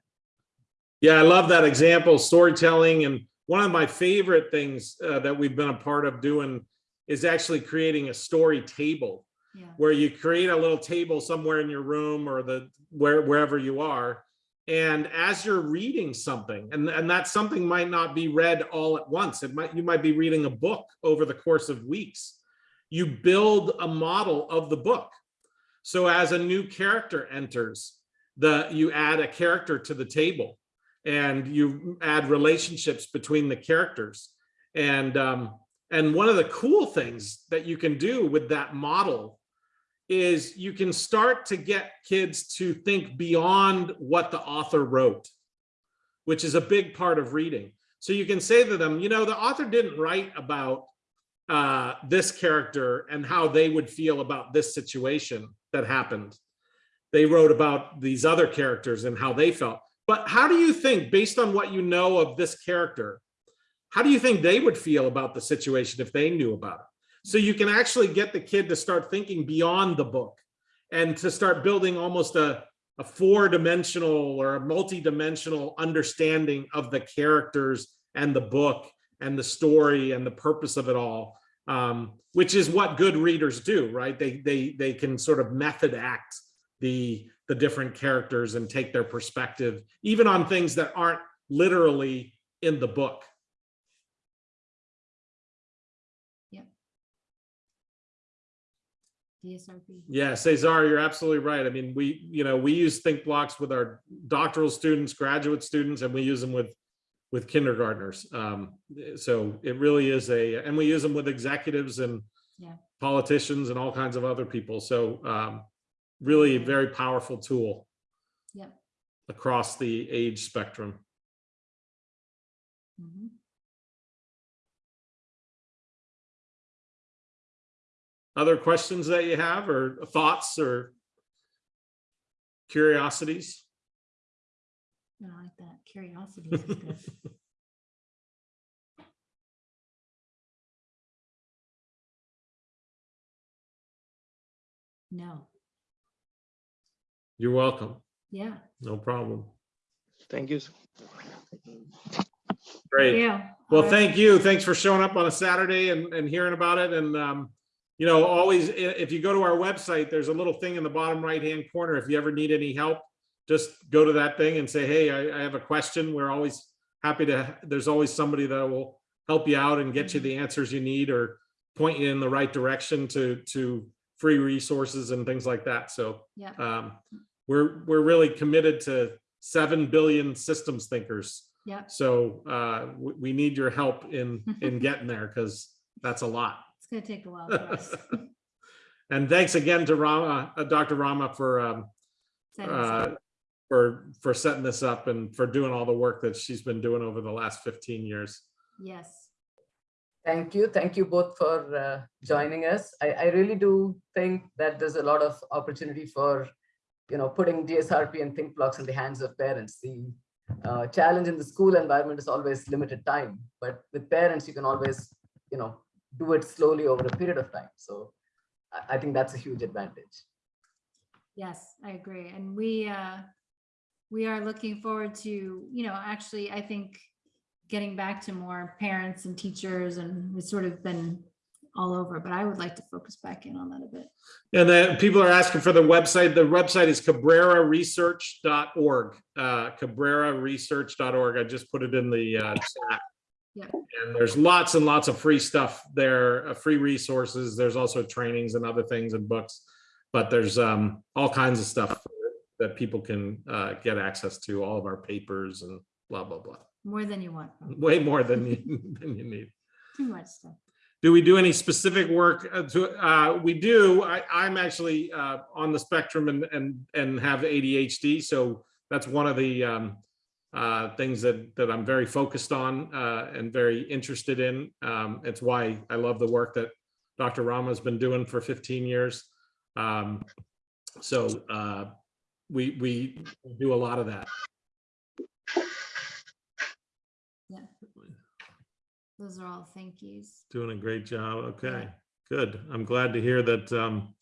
Yeah, I love that example, storytelling. And one of my favorite things uh, that we've been a part of doing is actually creating a story table Yeah. where you create a little table somewhere in your room or the where wherever you are. And as you're reading something, and, and that something might not be read all at once. It might you might be reading a book over the course of weeks. You build a model of the book. So as a new character enters, the you add a character to the table and you add relationships between the characters. And um, and one of the cool things that you can do with that model is you can start to get kids to think beyond what the author wrote, which is a big part of reading. So you can say to them, you know, the author didn't write about uh, this character and how they would feel about this situation that happened. They wrote about these other characters and how they felt. But how do you think, based on what you know of this character, how do you think they would feel about the situation if they knew about it? So you can actually get the kid to start thinking beyond the book and to start building almost a, a four-dimensional or a multi-dimensional understanding of the characters and the book and the story and the purpose of it all, um, which is what good readers do, right? They, they, they can sort of method act the, the different characters and take their perspective, even on things that aren't literally in the book. DSRP. Yeah, Cesar, you're absolutely right. I mean, we, you know, we use think blocks with our doctoral students, graduate students, and we use them with with kindergartners. Um, so it really is a, and we use them with executives and Yeah. politicians and all kinds of other people. So um, really a very powerful tool Yep. across the age spectrum. Mhm. Other questions that you have or thoughts or curiosities? I like that. Curiosity is good. No, You're welcome. yeah. No problem. Thank you. Great. Yeah. Well, All right. thank you. Thanks for showing up on a Saturday and, and hearing about it. And, um, you know, always, if you go to our website, there's a little thing in the bottom right-hand corner. If you ever need any help, just go to that thing and say, hey, I, I have a question. We're always happy to, there's always somebody that will help you out and get you the answers you need or point you in the right direction to, to free resources and things like that. So, Yeah. um, we're, we're really committed to 7 billion systems thinkers. Yeah. So uh, we, we need your help in, in getting there because that's a lot. It's gonna take a while for us. And thanks again to Rama, uh, Dr. Rama for, um, Setting this up. uh, for, for setting this up and for doing all the work that she's been doing over the last 15 years. Yes. Thank you. Thank you both for uh, joining us. I, I really do think that there's a lot of opportunity for, you know, putting DSRP and think blocks in the hands of parents. The uh, challenge in the school environment is always limited time, but with parents, you can always, you know, do it slowly over a period of time. So I, I think that's a huge advantage. Yes, I agree. And we, uh, we are looking forward to, you know, actually, I think getting back to more parents and teachers and it's sort of been all over, but I would like to focus back in on that a bit. And then people are asking for the website. The website is cabreraresearch.org. Uh, cabreraresearch.org. I just put it in the uh, chat. Yeah. And there's lots and lots of free stuff there, uh, free resources. There's also trainings and other things and books. But there's um, all kinds of stuff that people can uh, get access to, all of our papers and blah, blah, blah. More than you want. Way more than you, than you need. Too much stuff. Do we do any specific work uh, to, uh, we do, I, I'm actually, uh, on the spectrum and, and, and have ADHD, so that's one of the, um, uh, things that, that I'm very focused on, uh, and very interested in. Um, it's why I love the work that Dr. Rama's been doing for 15 years. Um, so, uh, we, we do a lot of that. Yeah. Those are all thank yous. Doing a great job. Okay, good. I'm glad to hear that, um,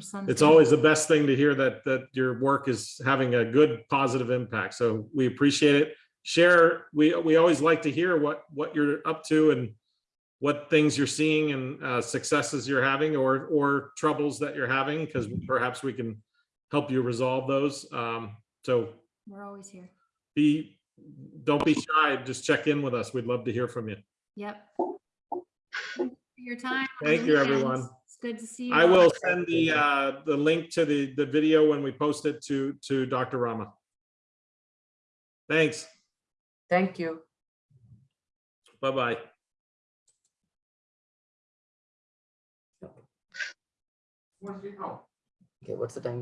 Son's. it's always the best thing to hear that that your work is having a good positive impact so we appreciate it share we we always like to hear what what you're up to and what things you're seeing and uh, successes you're having or or troubles that you're having because perhaps we can help you resolve those um so We're always here. be don't be shy just check in with us we'd love to hear from you Yep. Thank you for Your time. Thank you, everyone. It's good to see you. i will send the uh the link to the the video when we post it to to dr rama thanks Thank you. Bye-bye. Okay, what's the time?